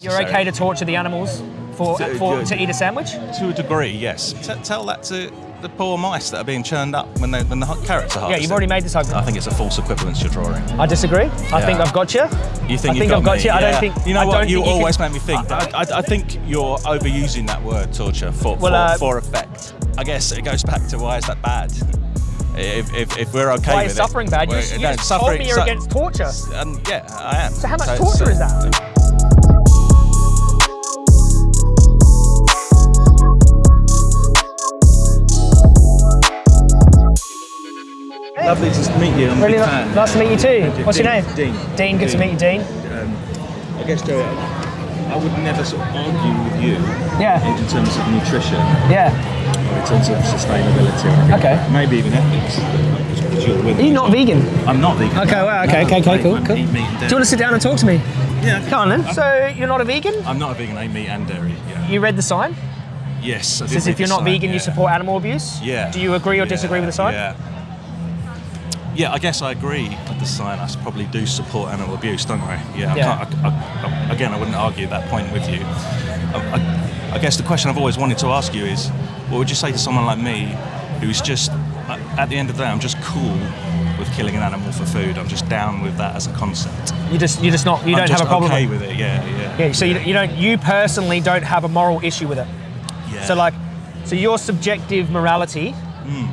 You're So- okay to torture the animals for, To- for to- eat a sandwich? To a degree, yes. T- tell that to the poor mice that are being churned up when, they, when the carrots are Yeah, you've already made this argument. I think it's a false equivalence you're drawing. I disagree. I think I've got you. You think I you've think got I've got me? you. I don't think You know I what? You you always can- make me think. I, I, I think you're overusing that word torture for Well, for, uh, for effect. I guess it goes back to why is that bad? If, if, if we're okay Why with is it, suffering bad? You, you no, just told suffering- me you're su- against torture. And yeah, I am. So how much So- torture so- is that? Lovely to meet you. I'm a Really fan. nice to meet you too. What's your name? Dean. Dean, good to meet you, Dean. um, I guess Joey, I would never sort of argue with you Yeah. in terms of nutrition, Yeah. in terms of sustainability, Okay. maybe even ethics. You're you not vegan? I'm not vegan. Okay, well, okay, No, okay, okay, cool, cool. Do you want to sit down and talk to me? Yeah, okay. Come on then. So you're not a vegan? I'm not a vegan. I eat meat and dairy. Yeah. You read the sign? Yes. I It says if you're not sign, vegan, you support animal abuse? Yeah. Do you agree or Yeah, disagree with the sign? Yeah. Yeah, I guess I agree with the sign. I s- probably do support animal abuse, don't they? Yeah. Yeah. I can't, I, I, again, I wouldn't argue that point with you. I, I, I guess the question I've always wanted to ask you is, what would you say to someone like me, who's just, at the end of the day, I'm just cool with killing an animal for food. I'm just down with that as a concept. You just you just not you I'm don't have a problem okay with it. Yeah, yeah. Yeah, so you, you don't you personally don't have a moral issue with it. yeah. So like, so your subjective morality. Hmm.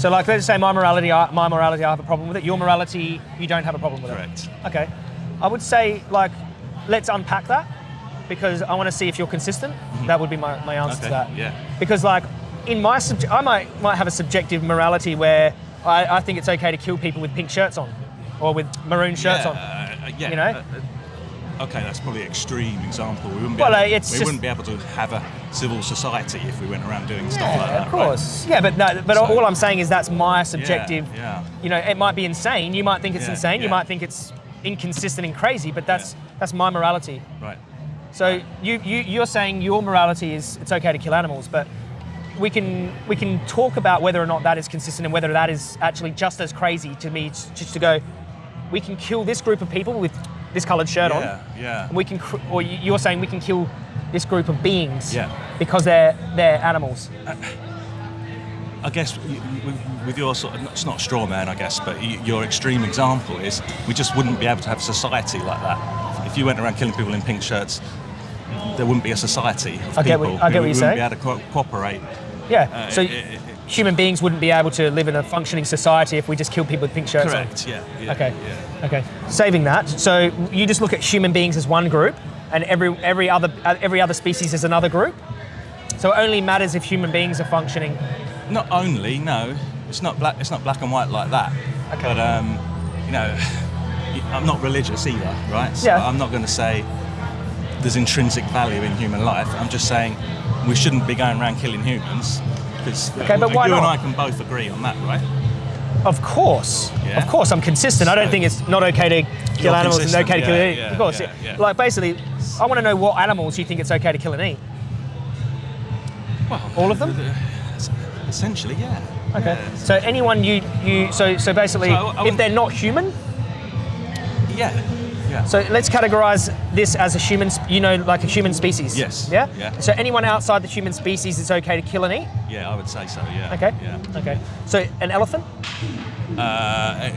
So like, let's say my morality, I- my morality, I have a problem with it. Your morality, you don't have a problem with Correct. it. Correct. Okay. I would say like, let's unpack that because I want to see if you're consistent. That would be my, my answer to Mm-hmm. That. yeah. Because like, in my subject, I might might have a subjective morality where I, I think it's okay to kill people with pink shirts on, or with maroon shirts yeah, on. uh, yeah. you know? uh, uh, Okay, that's probably an extreme example. We wouldn't be, Well, able, uh, we wouldn't be able to have a civil society if we went around doing stuff Yeah, like that. of course. Yeah, but no, but So- all I'm saying is that's my subjective. yeah. yeah, You know, it might be insane. You might think it's Yeah, insane. You might think it's inconsistent and crazy. But that's that's my morality. Right. right. So you, you you're saying your morality is it's okay to kill animals, but we can we can talk about whether or not that is consistent and whether that is actually just as crazy to me just to go. We can kill this group of people with this coloured shirt on. Yeah, yeah. And we can, cr- or you- you're saying we can kill this group of beings Yeah. because they're they're animals. I guess with, your sort of, it's not straw man, I guess, but your extreme example is we just wouldn't be able to have a society like that. If you went around killing people in pink shirts, there wouldn't be a society of I get people what- I get who what you're wouldn't be able to co- cooperate. Yeah. Uh, so it- it- human beings wouldn't be able to live in a functioning society if we just killed people with pink shirts on. Correct. Yeah. yeah Okay. Yeah. Okay. Saving that. So you just look at human beings as one group, and every every other uh, every other species is another group. So it only matters if human beings are functioning. Not only, no, it's not black. It's not black and white like that. Okay. But um, you know, I'm not religious either, right? So Yeah. I'm not going to say there's intrinsic value in human life. I'm just saying we shouldn't be going around killing humans because Okay, but why you and not? I can both agree on that, right? Of course. Yeah. Of course, I'm consistent. I don't think it's not okay to kill animals and okay to kill yeah, eat. yeah, of course. Like basically, I want to know what animals you think it's okay to kill and eat. Well, All of them? Uh, essentially, yeah. Okay. So anyone you you so so basically, So I- I if they're not human, Yeah. Yeah. So let's categorize this as a human, you know, like a human species. Yes. Yeah? Yeah. So anyone outside the human species, it's okay to kill and eat? yeah, I would say so. Yeah. Okay. Yeah. Okay. So an elephant? Uh,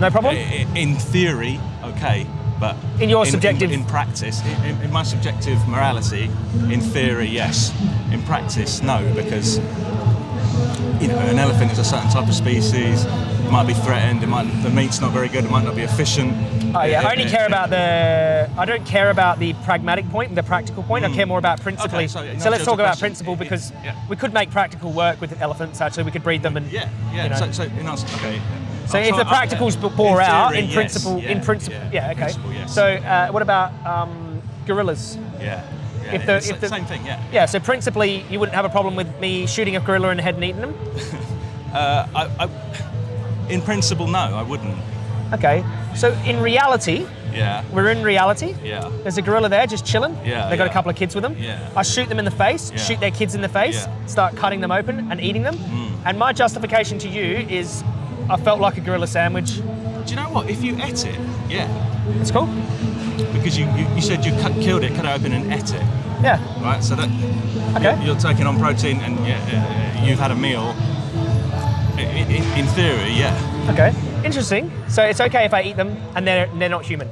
No problem? In theory, okay, but In your subjective- in, practice, in, in- in my subjective morality, in theory, yes. In practice, no, because you know an elephant is a certain type of species. It might be threatened. It might the meat's not very good. It might not be efficient. Oh yeah, It- I only it- care it- about the. I don't care about the pragmatic point, the practical point. I care more about principally. Mm. Okay, so, so let's talk about principle because yeah. we could make practical work with elephants. Actually, we could breed them and. Yeah, yeah. You know. So, so in answer, okay. So I'll if the practicals uh, bore in out, theory, in yes, principle, in principle, yeah, okay. Principle, yes. So uh, what about um, gorillas? yeah, yeah. if the- if the the- same thing, yeah. Yeah. So principally, you wouldn't have a problem with me shooting a gorilla in the head and eating them. Uh, I, I, in principle, no, I wouldn't. Okay. So in reality, Yeah. we're in reality. Yeah. There's a gorilla there just chilling. Yeah, They got a couple of kids with them. Yeah. I shoot them in the face, Yeah. shoot their kids in the face, Yeah. Mm. start cutting them open and eating them. And my justification to you is I felt like a gorilla sandwich. Do you know what? If you ate it, yeah, It's cool. because you, you, you said you cut, killed it, cut it open, and ate it, Yeah. right? So that Okay. you're, you're taking on protein, and yeah, uh, you've had a meal. In theory, yeah, Okay. Interesting. So it's okay if I eat them and they're they're not human.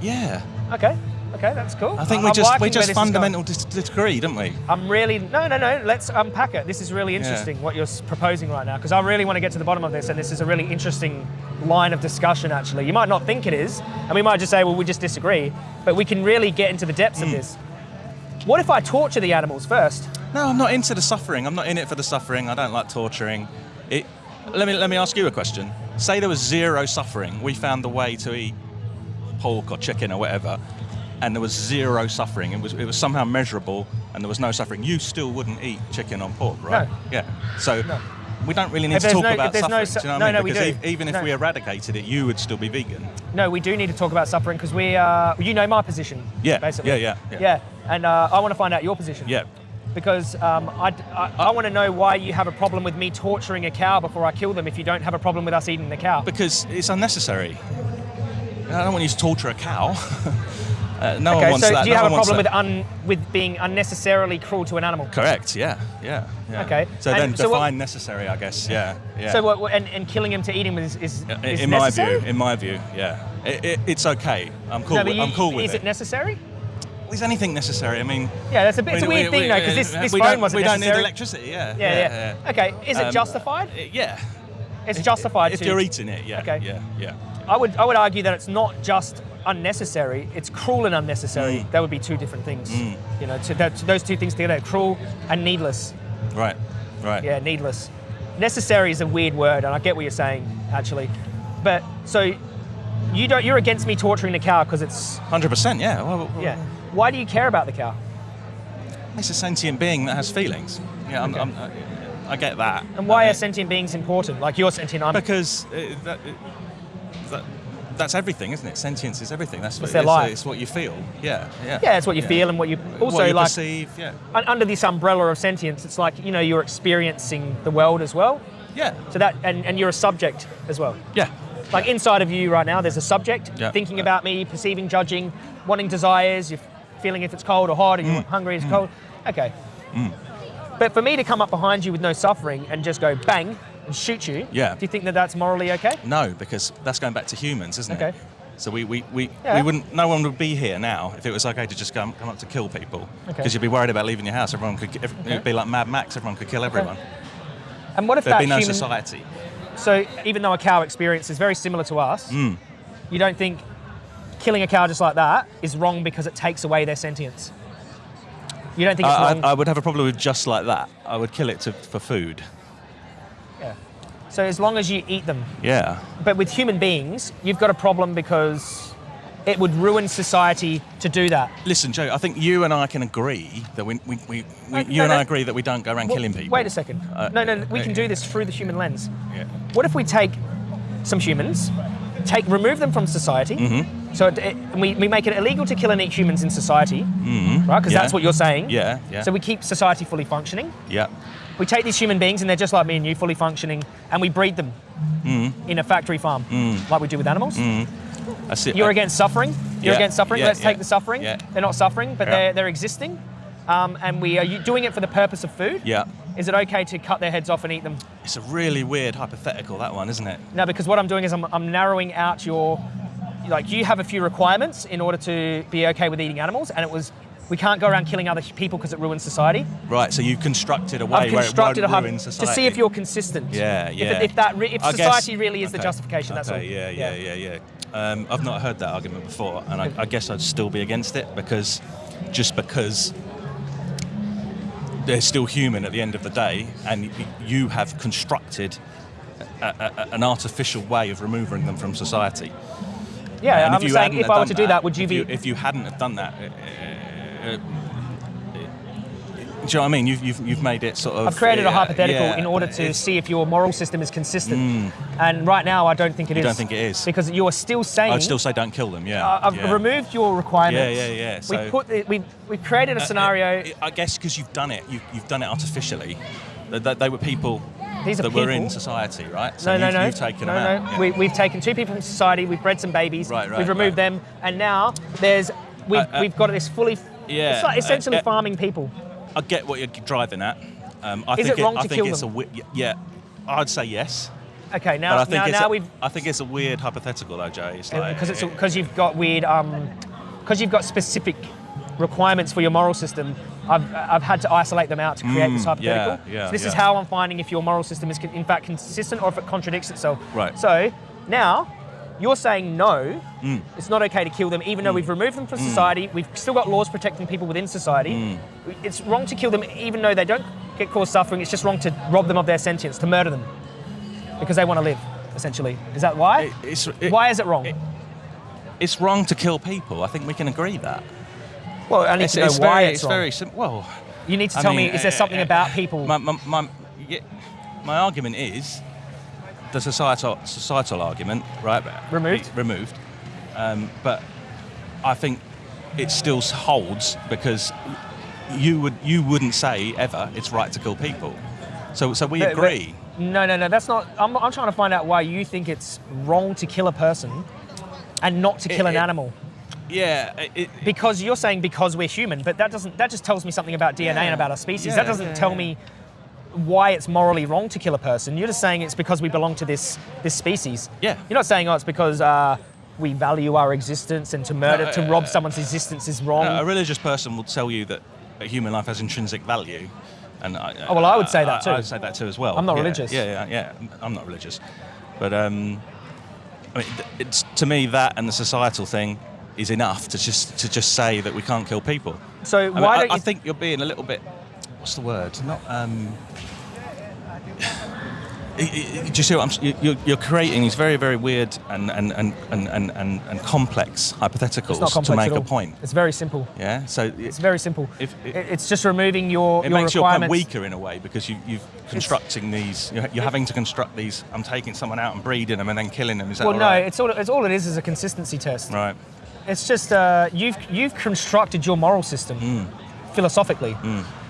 yeah. Okay. Okay, that's cool. I think I'm we just we just this is going. fundamental dis- disagree, don't we? I'm really no, no, no. Let's unpack it. This is really interesting what you're proposing right now because I really want to get to the bottom of this, and this is a really interesting line of discussion. Actually, you might not think it is, and we might just say, well, we just disagree, but we can really get into the depths Hmm. of this. What if I torture the animals first? No, I'm not into the suffering. I'm not in it for the suffering. I don't like torturing. It, let me let me ask you a question. Say there was zero suffering. We found the way to eat pork or chicken or whatever, and there was zero suffering. It was it was somehow measurable, and there was no suffering. You still wouldn't eat chicken or pork, right? No. Yeah. So. No. We don't really need If to talk no- about there's no suffering. su- do you know what no, I mean? no, we do. e- even if we eradicated it, you would still be vegan. No, we do need to talk about suffering because we, uh, you know, my position. Yeah, basically. yeah, yeah, yeah. Yeah, and uh, I want to find out your position. Yeah. Because um, I, I, I want to know why you have a problem with me torturing a cow before I kill them if you don't have a problem with us eating the cow. Because it's unnecessary. I don't want you to torture a cow. uh, no one okay, wants so that. do you No have a problem with un, with being unnecessarily cruel to an animal? Correct. Yeah. Yeah. yeah. Okay, So and then so what- define necessary, I guess. Yeah. Yeah. So what, what- and, and killing him to eat him is, is, in, is in my necessary? view, in my view, yeah, it, it, it's okay. I'm cool. no, with, you, I'm cool with is it. it necessary? Is anything necessary? I mean, Yeah, that's a bit. It's a weird we- thing though, because this, this we phone don't, wasn't we don't necessary. need electricity. Yeah. Yeah, yeah. Okay, is it Um, justified? uh, yeah. It's justified If to. you're eating it, yeah. Okay. Yeah. Yeah. I would I would argue that it's not just unnecessary; it's cruel and unnecessary. Mm. That would be two different things. You know, to, that, those two things together: cruel and needless. Right. Right. Yeah, needless. Necessary is a weird word, and I get what you're saying actually. But so you don't you're against me torturing the cow because it's Hundred percent. Yeah. Well, well, yeah. Why do you care about the cow? It's a sentient being that has feelings. Yeah. I'm, I'm, I, I get that. And why Uh, are sentient beings important? Like you're sentient, I'm. Because uh, that, that, that's everything, isn't it? Sentience is everything. That's what It's it's, what you feel. Yeah, yeah. Yeah, it's what you yeah. feel and what you also what you like. perceive. Yeah, under this umbrella of sentience, it's like you know you're experiencing the world as well. yeah, So that and, and you're a subject as well. yeah. Like inside of you right now, there's a subject Yeah. thinking about me, perceiving, judging, wanting desires. You're feeling if it's cold or hot, or Mm. you're hungry, it's cold. Okay. But for me to come up behind you with no suffering and just go bang and shoot you, Yeah. do you think that that's morally okay? No, because that's going back to humans, isn't it? Okay. it? So we, we, we, Yeah. we wouldn't. No one would be here now if it was okay to just come, come up to kill people. Okay. Because you'd be worried about leaving your house. Everyone could. Every, It'd be like Mad Max. Everyone could kill everyone. And what if There'd that be no human? society. So even though a cow experience is very similar to us, Mm. you don't think killing a cow just like that is wrong because it takes away their sentience? You don't think it's I, wrong? I, I would have a problem with just like that. I would kill it to, for food. yeah. So as long as you eat them, Yeah. but with human beings, you've got a problem because it would ruin society to do that. Listen, Joe. I think you and I can agree that we, we, we, we No, you no, and no. I agree that we don't go around Well, killing people. Wait a second. Uh, no, no, we uh, can do this through the human lens. Yeah. What if we take some humans, take remove them from society, Mm-hmm. So it, it- we, we make it illegal to kill and eat humans in society, right? Because. Yeah. that's what you're saying. Yeah, yeah. So we keep society fully functioning. Yeah. We take these human beings and they're just like me and you, fully functioning, and we breed them Mm-hmm. in a factory farm, like we do with animals. I see. You're I- against suffering. You're Yeah, against suffering. yeah, Let's take the suffering. yeah. They're not suffering, but they're, they're existing. Um, and we are you- doing it for the purpose of food. Yeah. Is it okay to cut their heads off and eat them? It's a really weird hypothetical, that one, isn't it? No, because what I'm doing is I'm, I'm narrowing out your, like you have a few requirements in order to be okay with eating animals, and it was we can't go around killing other people because it ruins society. Right, so you've constructed a way I've where constructed it a won't hub ruin to see if you're consistent. Yeah, If, yeah. it- if that re- if I guess- society really is the okay, justification, that's all. okay, yeah, yeah, yeah, yeah. Um, I've not heard that argument before, and I, I guess I'd still be against it because just because they're still human at the end of the day, and you have constructed a, a, a- an artificial way of removing them from society. Yeah, And I'm you saying if I were to do that, would you if be? You, if you hadn't have done that, uh, uh, uh, do you know what I mean? You've, you've, you've made it sort of. I've created a hypothetical in order to see if your moral system is consistent. And right now, I don't think it is. You don't think it is? Because you are still saying. I'd still say don't kill them. Yeah. I- I've yeah. removed your requirements. Yeah, yeah, yeah, so- we put the, we we created a Uh, scenario. uh, I guess because you've done it, you, you've done it artificially. They were people. These are that people. we're in society, right? So no, no, you've, no. You've taken no, them no. out. yeah. We, we've taken two people from society. We've bred some babies. Right, right, We've removed right. them, and now there's we've, Uh, uh, we've got this fully. Yeah, It's like essentially uh, uh, farming people. I get what you're driving at. Um, I Is think it wrong I to think kill it's them? a yeah. I'd say yes, Okay, now I think now, now a, we've I think it's a weird hypothetical though, Jay. It's like because it's it- because you've got weird um because you've got specific requirements for your moral system. I've, I've had to isolate them out to create this Mm, hypothetical. yeah, yeah, so this is how I'm finding if your moral system is in fact consistent or if it contradicts itself. Right. So now you're saying no, Mm. it's not okay to kill them, even though we've removed them from society. We've still got laws protecting people within society. Mm. It's wrong to kill them, even though they don't get caused suffering. It's just wrong to rob them of their sentience, to murder them, because they want to live. Essentially, is that why? It- it's- it- why is it wrong? it- it's wrong to kill people. I think we can agree that. Well, I need It's, to know it's why very, it's, wrong. very simple. Well, You need to I tell mean, me, is there uh, something uh, about people? My, my, my, yeah, my argument is the societal societal argument, right? Removed? Removed. Um, but I think it still holds because you would you wouldn't say ever it's right to kill people. So so we But- but- agree. no, no, no, that's not. I'm, I'm trying to find out why you think it's wrong to kill a person and not to kill It- an it- animal. Yeah. It, it, Because you're saying because we're human, but that doesn't. That just tells me something about DNA and about our species. Yeah, that doesn't yeah, tell yeah. me why it's morally wrong to kill a person. You're just saying it's because we belong to this this species. Yeah. You're not saying oh it's because uh, we value our existence and to murder No, to uh, rob someone's existence is wrong. a religious person will tell you that a human life has intrinsic value. And I, Oh, well, I would say that too. I would say that too as well. I'm not Yeah, religious. Yeah, yeah, yeah. I'm not religious, but um, I mean, it's to me that and the societal thing is enough to just to just say that we can't kill people. so I, why I, don't you? I think you're being a little bit. What's the word? Not. Um, do you see what I'm? You're, you're creating these very, very weird and and, and, and, and, and, complex hypotheticals complex to make a point. It's very simple. Yeah. So It's very simple. If- It- it's just removing your, it your makes your of weaker in a way because you, you've constructing these. You're, you're having to construct these. I'm taking someone out and breeding them and then killing them. Is that Well, no, right? it's all, it's all it is is a consistency test. right. It's just uh, you've you've constructed your moral system Mm. philosophically.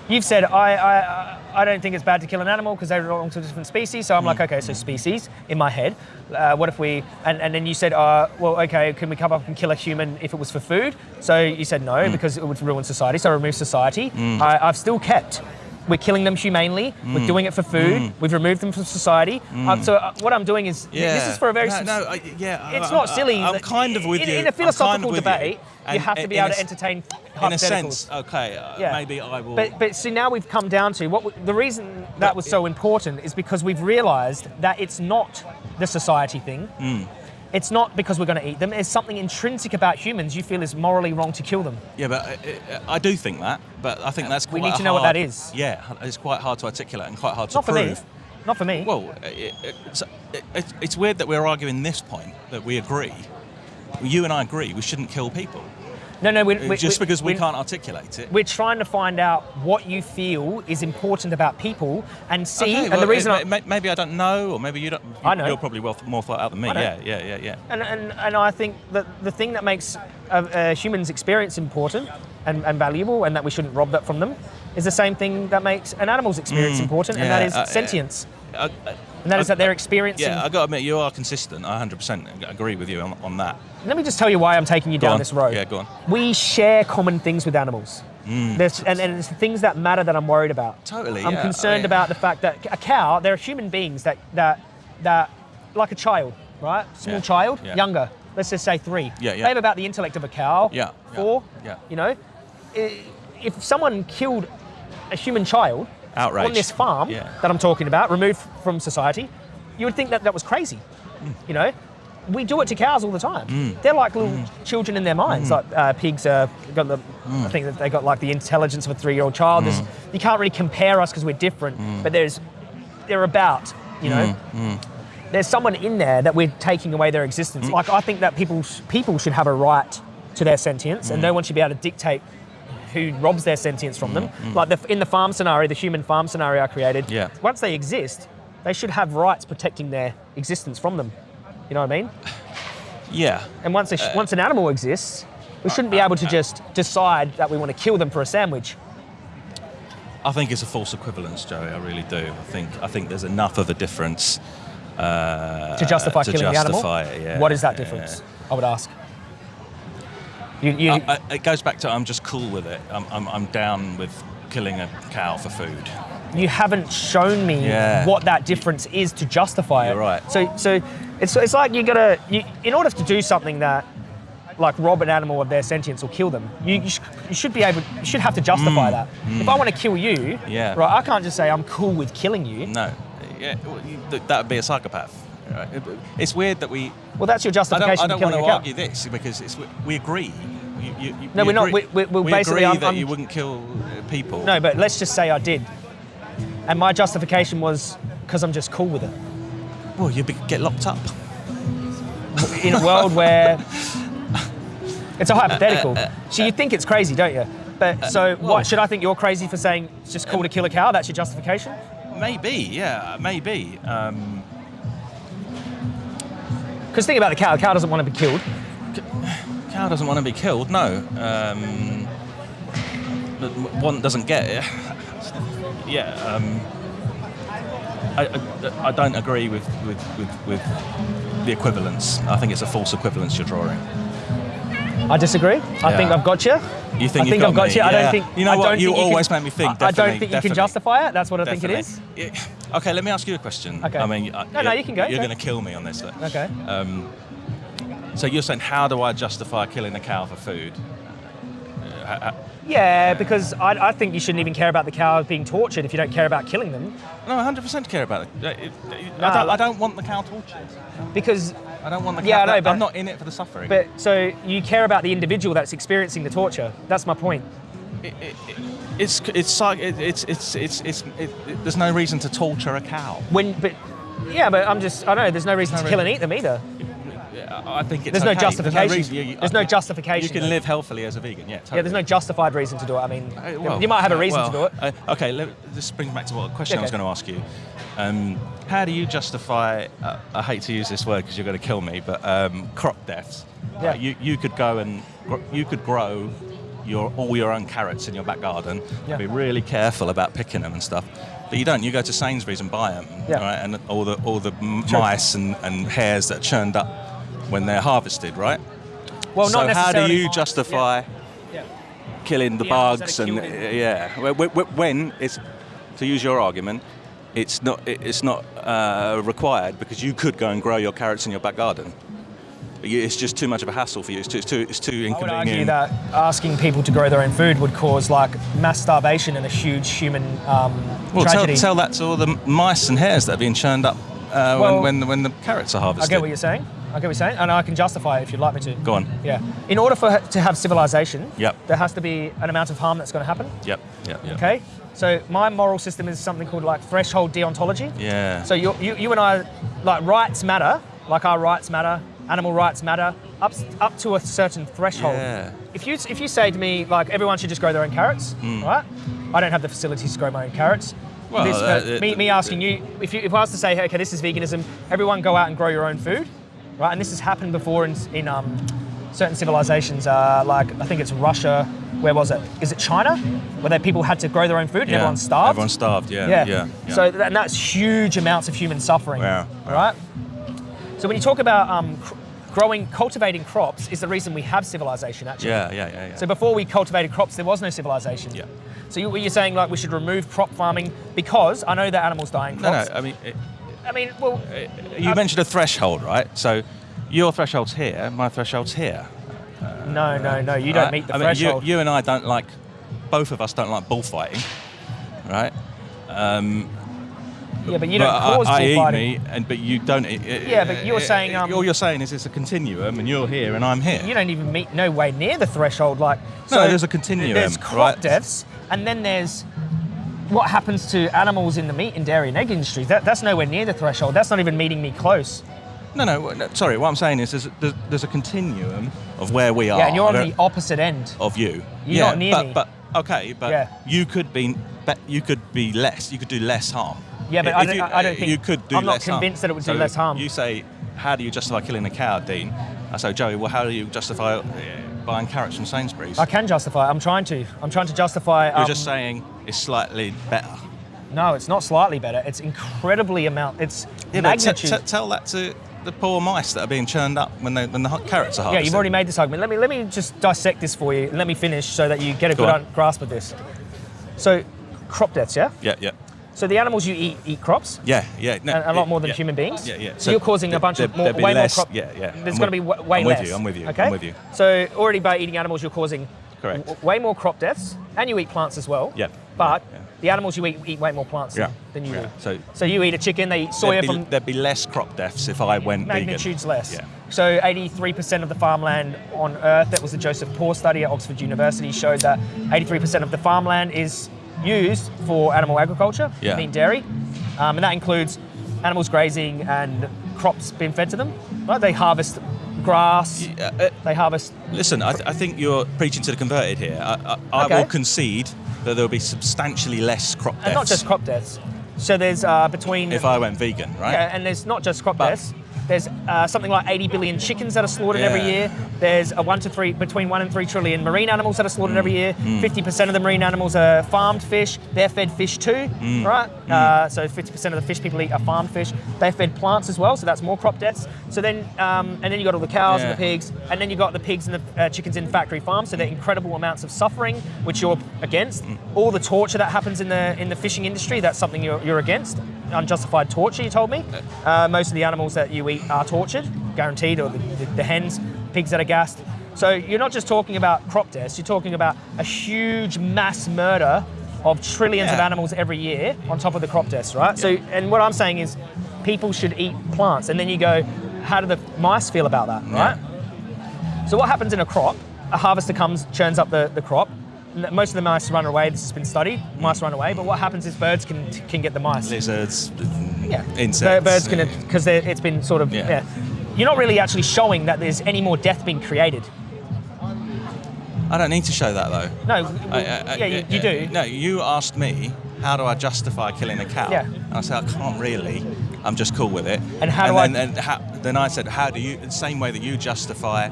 You've said I, I I don't think it's bad to kill an animal because they belong to a different species. So I'm like, Mm. okay, so species in my head. Uh, what if we? And, and then you said, uh, well, okay, can we come up and kill a human if it was for food? So you said no Mm. because it would ruin society. So I removed society. I, I've still kept. We're killing them humanely. Mm. We're doing it for food. We've removed them from society. Um, so uh, what I'm doing is Yeah. this is for a very no, no I, yeah. it's I- not I- silly. I'm kind of with in, you. In a kind philosophical of debate, you, And have to be able a to entertain In a sense, okay. uh, Yeah. Maybe I will. But but see now we've come down to what w- the reason that was so important is because we've realised that it's not the society thing. It's not because we're going to eat them. It's something intrinsic about humans you feel is morally wrong to kill them. Yeah, but I, I I do think that, but I think uh, that's We need to a know what that is. Yeah, it's quite hard to articulate and quite hard to Not for prove. me. Not for me. Well, it, it, it's, it, it's weird that we're arguing this point that we agree. You and I agree we shouldn't kill people no, no. We, we, just because we can't articulate it. We're trying to find out what you feel is important about people and see. Okay, and well, the reason it- I, maybe I don't know, or maybe you don't. I know. You're probably well, more thought out than me. Yeah, yeah, yeah, yeah. And, and, and I think that the thing that makes a, a human's experience important and, and valuable and that we shouldn't rob that from them is the same thing that makes an animal's experience important, and that Mm, yeah, is uh, sentience. Uh, uh, And that is uh, that they're experiencing. Yeah, I got to admit, you are consistent. I 100% agree with you on, on that. Let me just tell you why I'm taking you Go down on. this road. Yeah, go on. We share common things with animals. There's, and, and it's the things that matter that I'm worried about. Totally, I'm yeah. concerned I- about the fact that a cow, there are human beings that, that, that like a child, right? Small Yeah, child, yeah. younger, let's just say three. Yeah, yeah. They have about the intellect of a cow. Yeah, yeah, Four. yeah. You know, if someone killed a human child Outrage. on this farm Yeah. that I'm talking about, removed from society, you would think that that was crazy. Mm. You know, we do it to cows all the time. They're like little Mm. children in their minds. Like uh, pigs, uh, got the, I think that they got like the intelligence of a three-year-old child. There's, you can't really compare us because we're different, Mm. but there's, they're about, you know. There's someone in there that we're taking away their existence. Mm. Like I think that people people should have a right to their sentience, Mm. and no one should be able to dictate who robs their sentience from them. Mm, Like the, in the farm scenario, the human farm scenario I created. Yeah. Once they exist, they should have rights protecting their existence from them. You know what I mean? Yeah. And once Uh, once an animal exists, we shouldn't be able to just decide that we want to kill them for a sandwich. I think it's a false equivalence, Joey. I really do. I think I think there's enough of a difference uh, To justify to killing justify the animal? It, yeah. What is that Yeah. difference? I would ask. You, you, I- I- it goes back to I'm just cool with it. I'm, I'm, I'm down with killing a cow for food. you haven't shown me Yeah. what that difference is to justify You're it. right. So, so it's, it's like you gotta, you, in order to do something that, like rob an animal of their sentience or kill them, you, you, sh- you should be able, you should have to justify that. If I want to kill you, Mm. Yeah. right, I can't just say I'm cool with killing you. No, yeah, well, you- th- that would be a psychopath. right? It's weird that we. Well, that's your justification. I don't, I don't want to argue this because it's, we agree. You, you, you, No, we we're not. We- we- we're we basically- agree that I'm- you wouldn't kill uh, people. No, but let's just say I did, and my justification was because I'm just cool with it. Well, you'd be, get locked up. in a world where it's a hypothetical. Uh, uh, uh, so you think it's crazy, don't you? But so well- what should I think you're crazy for saying it's just cool to kill a cow? That's your justification? Maybe, yeah, maybe. Um, Because think about the cow. The cow doesn't want to be killed. Cow doesn't want to be killed. No. Um, but one doesn't get it. Yeah. Um, I, I, I don't agree with, with, with, with the equivalence. I think it's a false equivalence you're drawing. I disagree. I think I've got you. You think I think got I've got me, you. I don't think You know I what? You always can, make me think, I, I don't think you can justify it. That's what I think it is. Yeah. Okay, let me ask you a question. Okay. I mean, No, no, you can go, You're going to kill me on this. though. Okay. Um, so you're saying, how do I justify killing a cow for food? Yeah, because I, I think you shouldn't even care about the cow being tortured if you don't care about killing them. No, 100% care about it. I, don't, ah. I don't want the cow tortured. Because, I don't want the cow. Yeah, I know, but I'm not in it for the suffering. but so you care about the individual that's experiencing the torture. That's my point. it, it, it, it's it's it's it's it's it's it, it, there's no reason to torture a cow. When, but yeah, but I'm just I don't know. There's no reason No to kill and eat them either. I think it's There's no okay. justification. reason- you- There's no justification. You can live healthily as a vegan. Yeah. Totally. Yeah, there's no justified reason to do it. I mean, Uh, well, you might have a reason well, to do it. uh, okay, let, this brings back to what question I was going to ask you. Um, how do you justify? Uh, I hate to use this word because you're going to kill me, but um, crop deaths. Yeah. You you could go and gr- you could grow your all your own carrots in your back garden. Yeah. Be really careful about picking them and stuff. But you don't. You go to Sainsbury's and buy them, Yeah. right? And all the all the mice and, and hares that are churned up when they're harvested, right? Well, so not how do you justify? Yeah. killing the The bugs and killed yeah Wh- wh- wh- when it's to use your argument it's not it's not uh, required because you could go and grow your carrots in your back garden it's just too much of a hassle for you it's too it's too, it's too inconvenient. I would argue that asking people to grow their own food would cause like mass starvation and a huge human um, well tell, tragedy. tell that to all the mice and hares that are being churned up uh, Well- when, when, when the carrots are harvested. I harvested get what you're saying. I get what you're saying, and I can justify it if you'd like me to. go on Yeah. In order for to have civilization, Yep. there has to be an amount of harm that's going to happen. yep yep yep Okay. So my moral system is something called like threshold deontology. yeah So you, you, you and I, like rights matter, like our rights matter, animal rights matter, up, up to a certain threshold. Yeah. If you, if you say to me, like everyone should just grow their own carrots, right? I don't have the facilities to grow my own carrots. Well, This- uh, me, uh, me asking you, if, you, if I was to say, hey, okay, this is veganism, everyone go out and grow your own food, right? And this has happened before in, in um, certain civilizations, uh, like I think it's Russia. Where was it? Is it China? Where they, people had to grow their own food and yeah. everyone starved? everyone starved yeah Yeah. yeah, yeah. So that, and that's huge amounts of human suffering. Yeah. Right. So when you talk about um, cr- growing, cultivating crops, is the reason we have civilization actually. yeah yeah yeah, yeah. So before we cultivated crops, there was no civilization. Yeah. So you, you're saying like we should remove crop farming because I know that animals die in no no I mean it, I mean, well, you Um, mentioned a threshold right so your threshold's here my threshold's here no, no, no. You don't meet the I mean, you- threshold. you, and I don't like, both of us don't like bullfighting, right? Um, yeah, but you don't cause I, I eat bullfighting. meat, and but you don't. Yeah, but you're saying, um, all you're saying is it's a continuum, and you're here, and I'm here. You don't even meet no way near the threshold. Like No, there's a continuum, There's crop right? deaths, and then there's what happens to animals in the meat and dairy and egg industry. That, that's nowhere near the threshold. That's not even meeting me close. no, no, no, Sorry, what I'm saying is there's, there's, there's a continuum of where we are. Yeah, and you're on the opposite end. of you. You're yeah, not near but, me. But okay, but Yeah. you could be, you could be less. You could do less harm. Yeah, but I don't- you, I don't think- you could do I'm not less harm. convinced that it would do less harm. You say, how do you justify killing a cow, Dean? I say, Joey, well, how do you justify buying carrots from Sainsbury's. I can justify. I'm trying to. I'm trying to justify. You're um, just saying it's slightly better. no, it's not slightly better. It's incredibly amount. It's Yeah, magnitude. tell that to the poor mice that are being churned up when, they, when the carrots are harvested. yeah, you've already made this argument. Let me let me just dissect this for you. Let me finish so that you get a Go good on. grasp of this. So, crop deaths, yeah. Yeah, yeah. So the animals you eat eat crops. Yeah, yeah. No, And a lot more than yeah. human beings. Yeah, yeah. So, you're causing a bunch of more, way less- more crop. Yeah, yeah. There's going to be way I'm less. with you. I'm with you. Okay. I'm with you. So already by eating animals, you're causing Correct. way more crop deaths, and you eat plants as well. Yeah. But Yeah. the animals you eat eat way more plants Yeah. than you Yeah. do. So So you eat a chicken, they eat soya there'd, be, from there'd be less crop deaths if I went magnitudes vegan. less. Yeah. So 83% of the farmland on Earth, that was the Joseph Poore study at Oxford University, showed that 83% of the farmland is used for animal agriculture, Yeah. meat dairy, um, and that includes animals grazing and crops being fed to them. Right? They harvest grass, Uh, uh, they harvest. listen, I, th- I think you're preaching to the converted here. I, I, I Okay. will concede that there will be substantially less crop deaths And not just crop deaths. So there's uh, between. if I went vegan, right? Yeah, and there's not just crop But- deaths. There's uh, something like 80 billion chickens that are slaughtered every year. There's a one to three, between one and three trillion marine animals that are slaughtered every year. Mm. 50% of the marine animals are farmed fish. They're fed fish too, Mm. right? Uh, so 50% of the fish people eat are farmed fish. They're fed plants as well, so that's more crop deaths. So then, um, and then you got all the cows and the pigs, and then you got the pigs and the uh, chickens in factory farms. So they're incredible amounts of suffering, which you're against. Mm. All the torture that happens in the in the fishing industry, that's something you're, you're against. Unjustified torture, you told me. Uh, most of the animals that you eat are tortured, guaranteed, or the, the, the hens, pigs that are gassed. So you're not just talking about crop deaths, you're talking about a huge mass murder of trillions of animals every year on top of the crop deaths, right? So, and what I'm saying is people should eat plants. And then you go, how do the mice feel about that, right? So what happens in a crop? A harvester comes, churns up the, the crop. Most of the mice run away. This has been studied. Mice run away. But what happens is birds can can get the mice. Lizards, Yeah. insects. Birds can because it's been sort of Yeah. yeah. You're not really actually showing that there's any more death being created. I don't need to show that though. No. I- I- I- yeah, you, you do. No, you asked me how do I justify killing a cow. Yeah. And I said I can't really. I'm just cool with it. And how do I- then, And how, then I said, how do you? The same way that you justify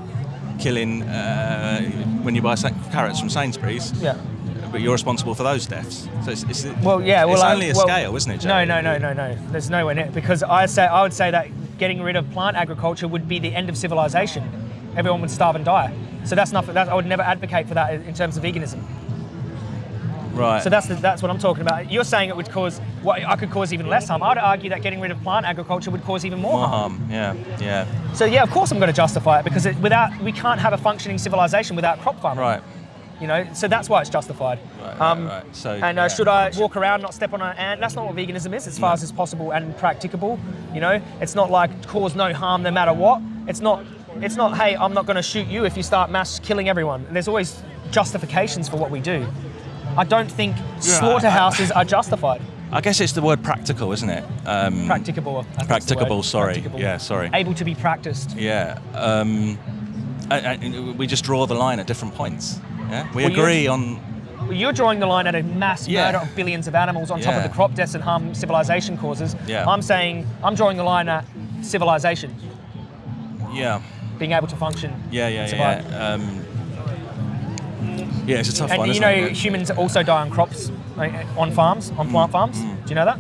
killing uh, when you buy carrots from Sainsbury's. Yeah. But you're responsible for those deaths. So it's, it's Well, yeah. Well, it's I- only a well, scale, isn't it? No, no, no, no, no. There's nowhere near because I say I would say that getting rid of plant agriculture would be the end of civilization. Everyone would starve and die. So that's not. That, I would never advocate for that in terms of veganism. Right. So that's the, that's what I'm talking about. You're saying it would cause what I could cause even less harm. I'd argue that getting rid of plant agriculture would cause even more, more harm. harm. Yeah, yeah. So yeah, of course I'm going to justify it because it, without we can't have a functioning civilization without crop farming. Right. You know, so that's why it's justified. Right, right, right. So, and uh, yeah. should I walk around, not step on an ant? That's not what veganism is, as far No. as is possible and practicable. You know, it's not like cause no harm no matter what. It's not. It's not. Hey, I'm not going to shoot you if you start mass killing everyone. There's always justifications for what we do. I don't think slaughterhouses are justified. I guess it's the word practical, isn't it? Um, Practicable. I think it's the Practicable, sorry. Practicable. Yeah, sorry. Able to be practiced. Yeah. Um, I, I, we just draw the line at different points. Yeah. We Well, agree on. Well, You're drawing the line at a mass Yeah. murder of billions of animals on top of the crop deaths and harm civilization causes. Yeah. I'm saying I'm drawing the line at civilization Yeah. being able to function. Yeah. Yeah. Yeah. Um, yeah. It's a tough And one. you know, it? humans also die on crops, on farms, on plant farms. Do you know that?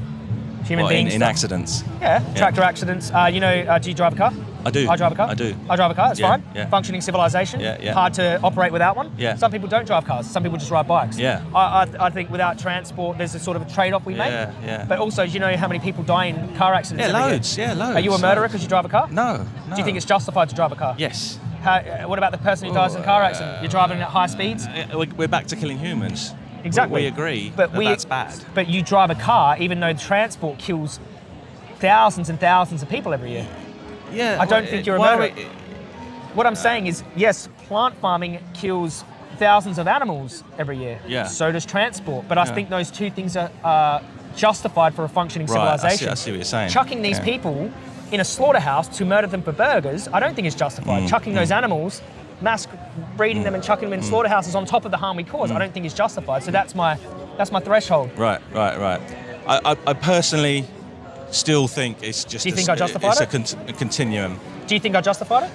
Human in, beings. in die- accidents. Yeah, tractor accidents. Uh, you know, uh, do you drive a car? I do. I drive a car. I do. I drive a car. It's Yeah, fine. yeah. Functioning civilization. Yeah, yeah. Hard to operate without one. Yeah. Some people don't drive cars. Some people just ride bikes. Yeah. I, I, I think without transport, there's a sort of a trade-off we make. Yeah, yeah. But also, do you know how many people die in car accidents? Yeah, year? loads. Yeah, loads. Are you a murderer because you drive a car? No. no. Do you think it's justified to drive a car? Yes. How, uh, what about the person who dies in a car accident? You're driving at high speeds. Uh, we- We're back to killing humans. Exactly. We, agree But that we, that's bad. But you drive a car, even though transport kills thousands and thousands of people every year. Yeah. I don't well, think you're a murderer. we- What I'm saying is, yes, plant farming kills thousands of animals every year. Yeah. So does transport. But I Yeah. think those two things are uh, justified for a functioning Right, I see- civilization. I see what you're saying. Chucking these Yeah. people in a slaughterhouse to murder them for burgers, I don't think is justified. Mm, Chucking those animals, mass breeding them and chucking them in slaughterhouses on top of the harm we cause, Mm. I don't think is justified. So that's my that's my threshold. Right, right, right. I, I, I personally still think it's just. Do you a, think I justified It's a, it? con- a continuum. Do you think I justified it?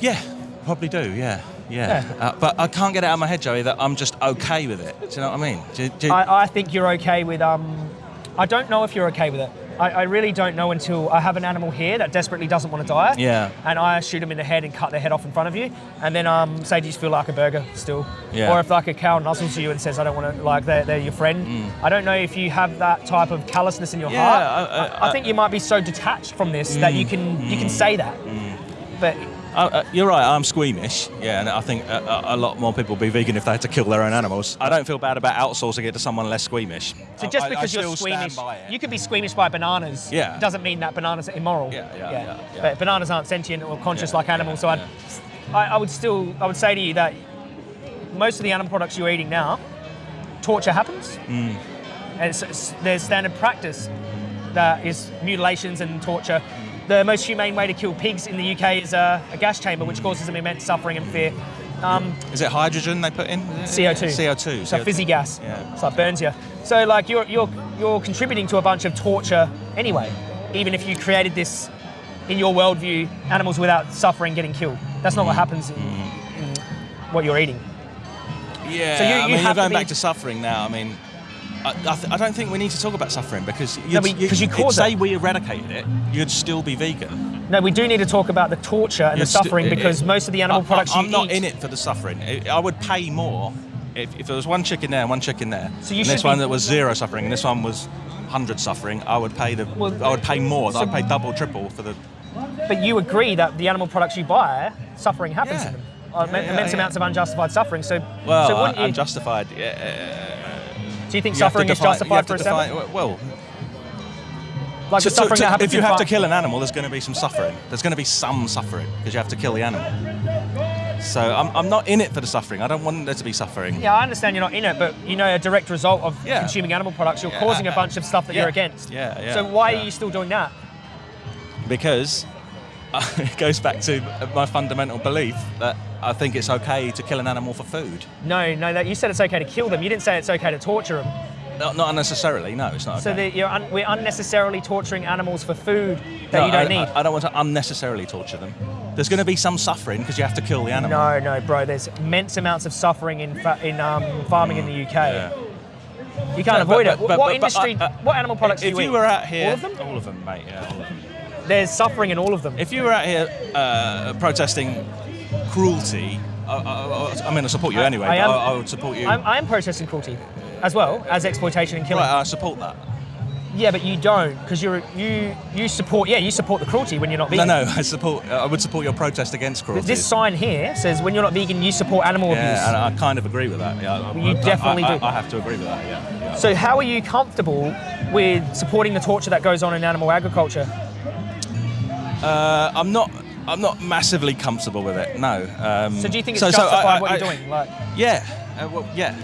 Yeah, probably do. Yeah. Yeah, Uh, but I can't get it out of my head, Joey, that I'm just okay with it. Do you know what I mean? Do, do, I, I think you're okay with. Um, I don't know if you're okay with it. I, I really don't know until I have an animal here that desperately doesn't want to die. Yeah. And I shoot them in the head and cut their head off in front of you, and then um, say, do you feel like a burger still? Yeah. Or if like a cow nuzzles you and says, I don't want to, like they're, they're your friend. I don't know if you have that type of callousness in your Mm. Yeah, heart. I- I- I think you might be so detached from this that you can you can say that. But Uh, you're right. I'm squeamish. Yeah, and I think a, a, lot more people would be vegan if they had to kill their own animals. I don't feel bad about outsourcing it to someone less squeamish. So just I- I because you're squeamish, you could be squeamish by bananas. Yeah. Doesn't mean that bananas are immoral. Yeah, yeah, yeah, yeah. But bananas aren't sentient or conscious Yeah, like animals. yeah, so I'd, I, I would still, I would say to you that most of the animal products you're eating now, torture happens, Mm. and it's, it's, there's standard practice that is mutilations and torture. The most humane way to kill pigs in the UK is a, a gas chamber, which causes them immense suffering and fear. Um, Is it hydrogen they put in? CO2. CO2. It's a CO2. fizzy gas. Yeah. It's like burns you. So like you're you're you're contributing to a bunch of torture anyway, even if you created this in your worldview, animals without suffering getting killed. That's not what happens in, in what you're eating. Yeah, So you- I you mean, have you're going be- back to suffering now. I mean, I, I, th- I don't think we need to talk about suffering because you'd, we- 'cause you cause say it. we eradicated it, you'd still be vegan. No, we do need to talk about the torture and the You'd sti- suffering because it- most of the animal I- products I, I'm you not eat. in it for the suffering. I would pay more if, if there was one chicken there and one chicken there. So you and this one that was zero suffering and this one was 100 suffering. I would pay the. Well, I would pay more. so- I'd pay double, triple for the. But you agree that the animal products you buy, suffering happens Yeah. in them. Uh, Yeah, immense yeah. amounts of unjustified suffering. So, Well, so you, unjustified. Yeah, do you think you suffering is define- you justified for to a seven? Well, Like to- the suffering to- that happens if you have to kill an animal, there's going to be some suffering. There's going to be some suffering because you have to kill the animal. So I'm, I'm not in it for the suffering. I don't want there to be suffering. Yeah, I understand you're not in it, but you know a direct result of Yeah. consuming animal products, you're Yeah, causing a uh, bunch of stuff that yeah, you're against. yeah, yeah, So why are you still doing that? Because it goes back to my fundamental belief that I think it's okay to kill an animal for food. No, no, that you said it's okay to kill them. You didn't say it's okay to torture them. Not, not unnecessarily. No, it's not. So okay. that you're un- we're unnecessarily torturing animals for food that No, you don't I, need. I, I don't want to unnecessarily torture them. There's going to be some suffering because you have to kill the animal. no, no, bro. There's immense amounts of suffering in fa- in um, farming in the UK. Yeah. You can't But- avoid but- it. but- what but- but industry? I- I- what animal products If do you, you eat? were out here, all of them. all of them, mate. Yeah, all of them. There's suffering in all of them. If you were out here uh, protesting cruelty, I, I, I mean, I support you I- anyway. I but am- I, would support you. I'm, I'm protesting cruelty, as well as exploitation and killing. right, I support that. Yeah, but you don't because you're you you support yeah you support the cruelty when you're not vegan. no, I support. I would support your protest against cruelty. This sign here says when you're not vegan you support animal yeah, and abuse. I kind of agree with that. Yeah, You definitely I, do. I, I have to agree with that. Yeah. yeah. So how are you comfortable with supporting the torture that goes on in animal agriculture? Uh, I'm not. I'm not massively comfortable with it. No. Um, So do you think it's so- so justified I- I- what you're I- doing? Like, Yeah. Uh, well, yeah.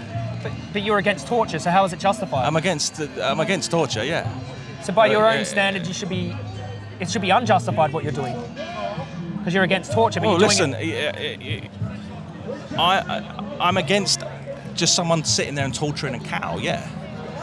but, but you're against torture, so how is it justified? I'm against. I'm against torture. Yeah. so by your uh, own uh, standards, you should be it should be unjustified what you're doing because you're against torture. But Well, listen. it, I, I, I'm against just someone sitting there and torturing a cow. Yeah.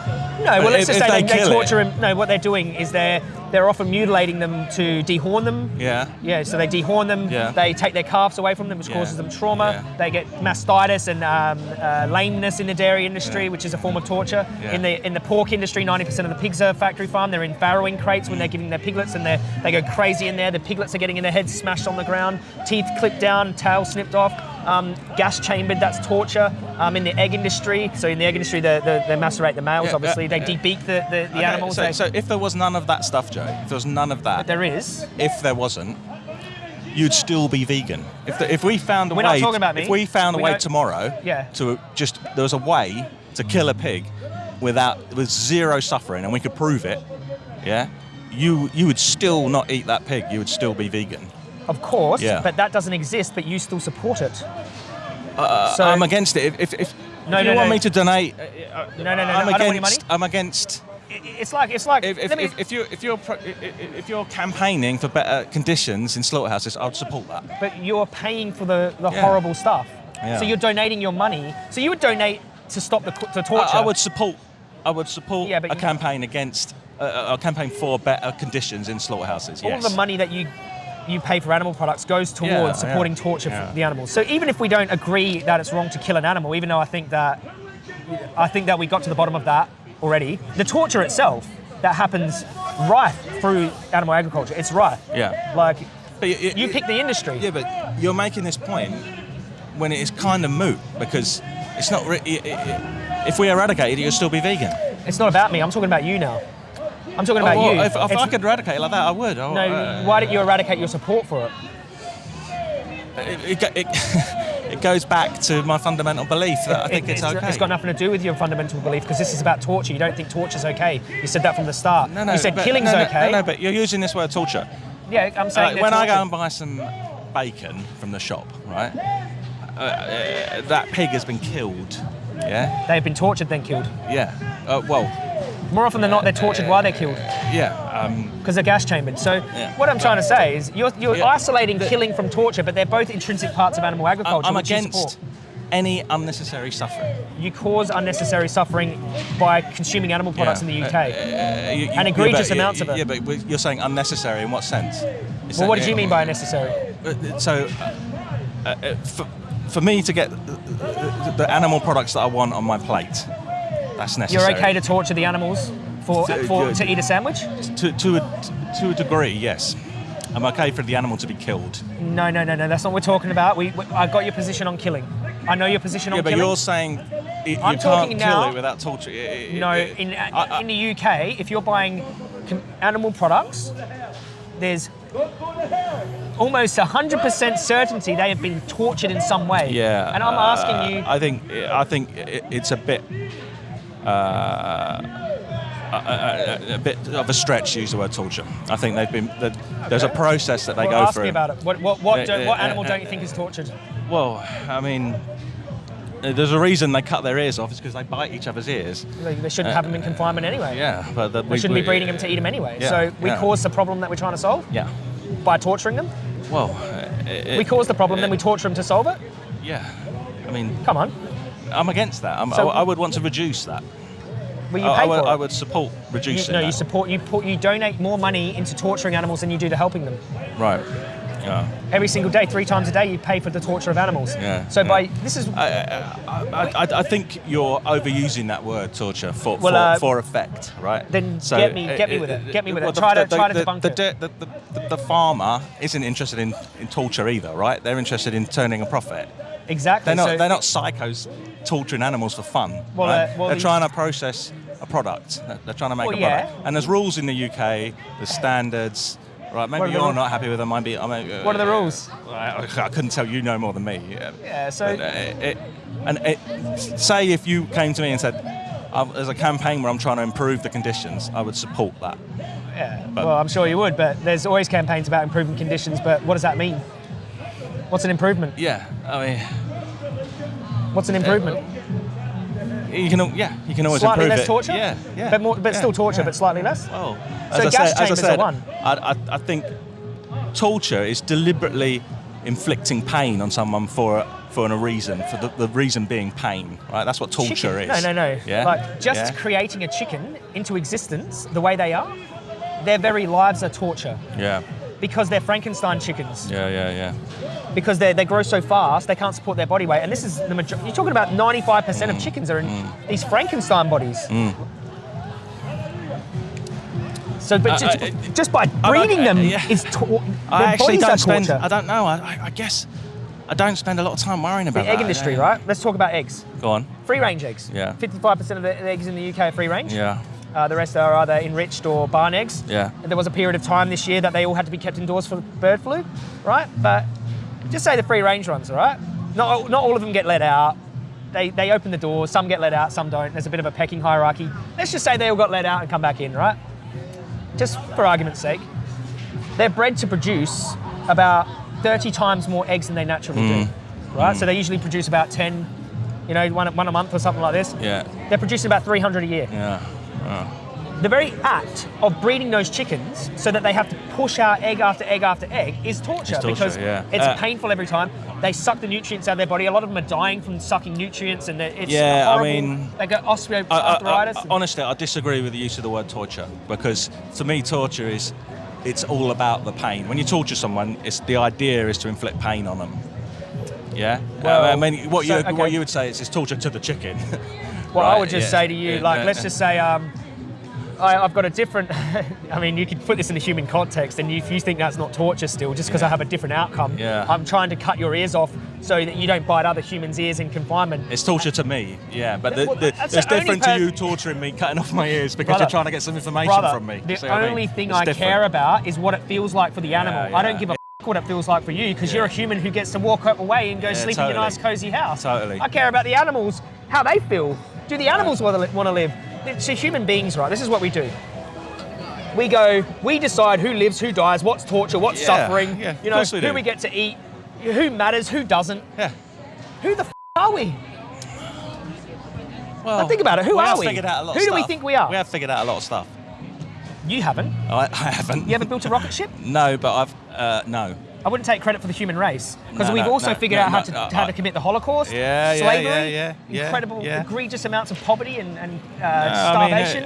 No. Well, let's just if say they they, they kill it- torture him. No, what they're doing is they're they're often mutilating them to dehorn them. Yeah. Yeah, so they dehorn them. Yeah. They take their calves away from them, which Yeah. causes them trauma. Yeah. They get mastitis and um, uh, lameness in the dairy industry, Yeah. which is a form of torture. Yeah. In the in the pork industry, 90% of the pigs are factory farm. They're in farrowing crates when they're giving their piglets, and they they go crazy in there. The piglets are getting in their heads smashed on the ground, teeth clipped down, tail snipped off. Um, gas chambered, that's torture. Um, in the egg industry, so in the egg industry, they, they, they macerate the males. Yeah, obviously, uh, they uh, debeak the, the, the Okay, animals. So, they, so if there was none of that stuff, Joe, if there was none of that, there is. if there wasn't, you'd still be vegan. If, the, if we found a We're not way, talking about me. if we found a We way don't- tomorrow, Yeah. to just there was a way to kill a pig without with zero suffering, and we could prove it, yeah, you you would still not eat that pig. You would still be vegan. Of course, Yeah. but that doesn't exist, but you still support it. Uh, So- I'm against it. If, if, if, No, if no, you want no. me to donate, No, no, no, no. I'm I don't want your money. against. I'm against. It- It's like it's like. If, if, me- if, if you if you're pro- if, you're campaigning for better conditions in slaughterhouses, I'd support that. but you're paying for the, the Yeah. horrible stuff. Yeah. So you're donating your money. So you would donate to stop the, the torture. I, I would support. I would support Yeah, a you- campaign against uh, a campaign for better conditions in slaughterhouses. all Yes. the money that you you pay for animal products goes towards Yeah, supporting yeah, torture yeah. for the animals. So even if we don't agree that it's wrong to kill an animal, even though I think that I think that we got to the bottom of that already, the torture itself that happens rife through animal agriculture, it's rife. Yeah. Like But you pick the industry. Yeah, but you're making this point when it is kind of moot because it's not. Re- i- i- if we eradicate it, you'll still be vegan. It's not about me. I'm talking about you now. I'm talking about Oh, well, you. If, if I could eradicate it like that, I would. Oh, no, uh, why don't you eradicate your support for it? it, it, it, it goes back to my fundamental belief that I think It- it's okay. it's got nothing to do with your fundamental belief because this is about torture. You don't think torture's okay. You said that from the start. No, no, you said but- killing's no, no, okay. No, no, but you're using this word torture. yeah, I'm saying they're when I go and buy some bacon from the shop, right? Uh, uh, that pig has been killed. Yeah, they've been tortured then killed. yeah. Uh, well, More often than not, they're tortured while they're killed yeah. Um, because they're gas chambered. So Yeah. what I'm trying to say is you're, you're Yeah. isolating killing from torture, but they're both intrinsic parts of animal agriculture. I'm against any unnecessary suffering. You cause unnecessary suffering by consuming animal products Yeah. in the UK. Uh, uh, you- you- And egregious yeah, amounts of it. Yeah, but you're saying unnecessary in what sense? Is well, what did you mean by unnecessary? Uh, So, uh, uh, for, for me to get the, the animal products that I want on my plate, that's necessary. You're okay to torture the animals for, To- for to- to eat a sandwich? to, to, a, to a degree, yes. I'm okay for the animal to be killed. No, no, no, no. That's not what we're talking about. We, we, I got your position on killing. I know your position Yeah, on but killing. you're saying it, you I'm can't talking kill now- it without torture. It- it- No, in, I- uh, I- in the UK, if you're buying animal products, there's almost 100% certainty they have been tortured in some way. Yeah, And I'm uh, asking you, I think I think it's a bit. Uh, a, a, a- bit of a stretch to use the word torture. I think they've been. that There's a process that they well, go ask through. me about it. What, what, what, do, what animal don't you think is tortured? Well, I mean, uh, there's a reason they cut their ears off. It's because they bite each other's ears. They, they shouldn't have them in confinement anyway. Uh, Yeah, but the, We shouldn't be breeding them to eat them anyway. Yeah, so we yeah. cause the problem that we're trying to solve Yeah. By torturing them. Well, it, We cause the problem, then we torture them to solve it. Yeah. I mean, Come on. I'm against that. I'm, So- I, I would want to reduce that. Will you I, pay I would, for it? I would support You, reducing no, that. you support you put you donate more money into torturing animals than you do to helping them. Right. Yeah. Every single day, three times a day, you pay for the torture of animals. Yeah, So yeah. by this is I, I, I, I think you're overusing that word torture for Well, for, uh, for effect, right? then get me- get me with it. Get me with it. Try to- try to debunk the, it. The, the, the, the farmer isn't interested in, in torture either, right? They're interested in turning a profit. exactly. They're not. so, they're not psychos torturing animals for fun. Well, right? uh, well, they're these- trying to process a product. They're- trying to make Well, a yeah. And there's rules in the UK. There's standards. Right? Maybe What are the you're not happy with them. Maybe. I mean, uh, What are the rules? I, I couldn't tell you no more than me. Yeah. Yeah. So But, uh, it, and it, say if you came to me and said, "Uh, "There's a campaign where I'm trying to improve the conditions," I would support that. yeah. but- well, I'm sure you would, but there's always campaigns about improving conditions. But what does that mean? What's an improvement? Yeah, I mean, What's an improvement? You can, yeah, you can always slightly improve less it. torture. Yeah, yeah, But more, but yeah, still torture, yeah. but slightly less. Well, So as gas I said, chambers as I are one. I, I, I think torture is deliberately inflicting pain on someone for for a reason, for the, the reason being pain, right? That's what torture Chicken. is. No, no, no. Yeah. Like just yeah? creating a chicken into existence the way they are, their very lives are torture Yeah, because they're Frankenstein chickens. yeah, yeah, yeah. Because they they grow so fast they can't support their body weight. And this is the major- you're talking about 95% of chickens are in Mm. these Frankenstein bodies. So, but I- just, I- just by breeding them yeah. is to- their I actually don't spend. torture. I don't know. I, I, I guess I don't spend a lot of time worrying about the egg that. industry, yeah. right? Let's talk about eggs. Go on. Free range eggs. Yeah. 55% of the eggs in the UK are free range. Yeah. Uh, the rest are either enriched or barn eggs. Yeah. There was a period of time this year that they all had to be kept indoors for bird flu, right? But just say the free range ones, all right? Not, not all of them get let out. They, they open the doors, some get let out, some don't. There's a bit of a pecking hierarchy. Let's just say they all got let out and come back in, right? Just for argument's sake. They're bred to produce about 30 times more eggs than they naturally do, hmm. right? So hmm. they usually produce about 10, you know, one, one a month or something like this. Yeah. They're producing about 300 a year. Yeah. The very act of breeding those chickens so that they have to push out egg after egg after egg is torture, It's torture, because yeah. it's Uh, painful every time. They suck the nutrients out of their body. A lot of them are dying from sucking nutrients, and it's Yeah, I mean- they get I, I, osteoarthritis. I, honestly, I disagree with the use of the word torture because to me, torture is it's all about the pain. When you torture someone, it's the idea is to inflict pain on them. Yeah. Well, I mean, what so- you okay. what you would say is it's torture to the chicken. Well, I would just yeah, say to you, yeah, like, let's just say, um, I, I've got a different. I mean, you could put this in the human context, and if you think that's not torture still, just because I have a different outcome, Yeah. I'm trying to cut your ears off so that you don't bite other humans' ears in confinement. It's torture to me, yeah, but the, Well, the, it's the different to you torturing me, cutting off my ears because Brother, you're trying to get some information Brother, from me. the what I mean? only thing It's I different. care about is what it feels like for the animal. Yeah, I don't yeah. give a f- what it feels like for you because you're a human who gets to walk away and go Yeah, sleep in your nice cozy house. Totally. I care about the animals, how they feel. Do the animals want to live? It's human beings, right? This is what we do. We go, we decide who lives, who dies, what's torture, what's Yeah, suffering, yeah, you know, we who do. we get to eat, who matters, who doesn't. Yeah. Who the f- are we? Well, think about it, who we are we? Figured out a lot Who do we think we are? We have figured out a lot of stuff. You haven't. I, I haven't. You ever built a rocket ship? No, but I've uh, no. I wouldn't take credit for the human race because No, we've no, also no, figured out how to no, how to commit the Holocaust, Yeah, slavery, yeah, yeah, yeah, incredible, egregious amounts of poverty and, and uh, I mean, uh, starvation.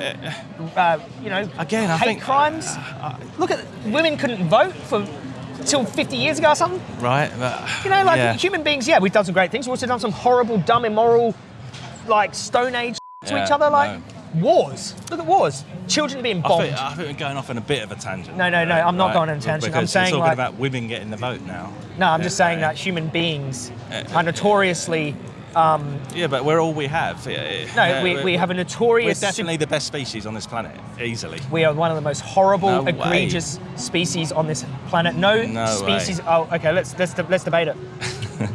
uh, you know, Again, I hate think- crimes. Look at women couldn't vote for till 50 years ago or something. Right. But, You know, like human beings. Yeah, we've done some great things. We've also done some horrible, dumb, immoral, like Stone Age to each other, like wars. Look at wars. Children being I bombed. think, I think we're going off on a bit of a tangent. No, no, no, I'm not going on a Right, tangent. I'm saying, talking like- about women getting the vote now. no, I'm just saying Yeah. that human beings are notoriously. Um, yeah, but we're all we have. No, we, we have a notorious. We're definitely the best species on this planet, easily. We are one of the most horrible, No egregious species on this planet. No, No species. way. Oh, okay. Let's let's let's debate it.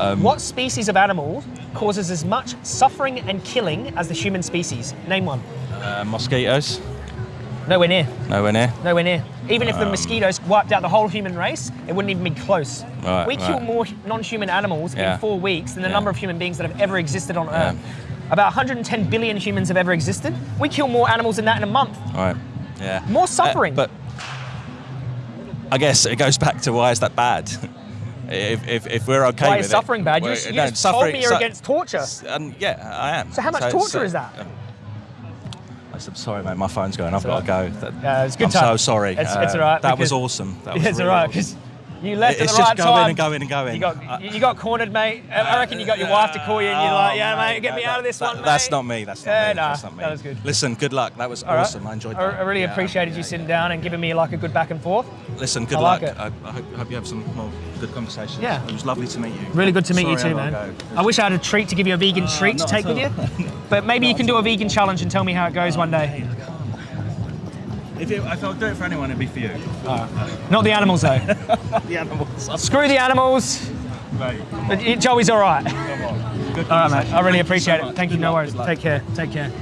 Um, what species of animal causes as much suffering and killing as the human species? Name one. Uh, mosquitoes, Nowhere near. nowhere near. Nowhere near. Even if the mosquitoes wiped out the whole human race, it wouldn't even be close. Right, we kill right. more non-human animals Yeah. in four weeks than the Yeah. number of human beings that have ever existed on Yeah. Earth. About 110 billion humans have ever existed. We kill more animals than that in a month. All right. Yeah. More suffering. Uh, but I guess it goes back to why is that bad? if, if, if we're okay Why with is it- suffering bad? You you no, just told suffering- me you're su- against torture. Um, yeah, I am. So how much torture is that? um, I'm sorry, mate. My phone's going. I've got to go. That- Yeah, it's good I'm time. so sorry. It's- Uh, it's all right, That was awesome. That was it's really all right awesome. You left It's at the just right going time. and going and going. You got I- you got cornered, mate. I reckon you got your wife to call you, and you're like, Oh, "Yeah, mate, get me out of this that- one, That's mate." not me. That's not Yeah, me. nah, that's not me. that was good. Listen, good luck. That was All right. awesome. I enjoyed I, that. I really Yeah, appreciated you sitting yeah. down and giving me like a good back and forth. Listen, good I like luck. I, I hope, hope you have some more good conversations. Yeah. It was lovely to meet you. Really good to meet you too, man. I wish I had a treat to give you a vegan Uh, treat to take with you. But maybe you can do a vegan challenge and tell me how it goes one day. If, it, if I'll do it for anyone, it'd be for you. Not the animals though. the animals. Screw the animals. Mate, Joey's all right. come on. Good All right, mate. I really appreciate so it. Thank you. Good No worries. Take care. Take care.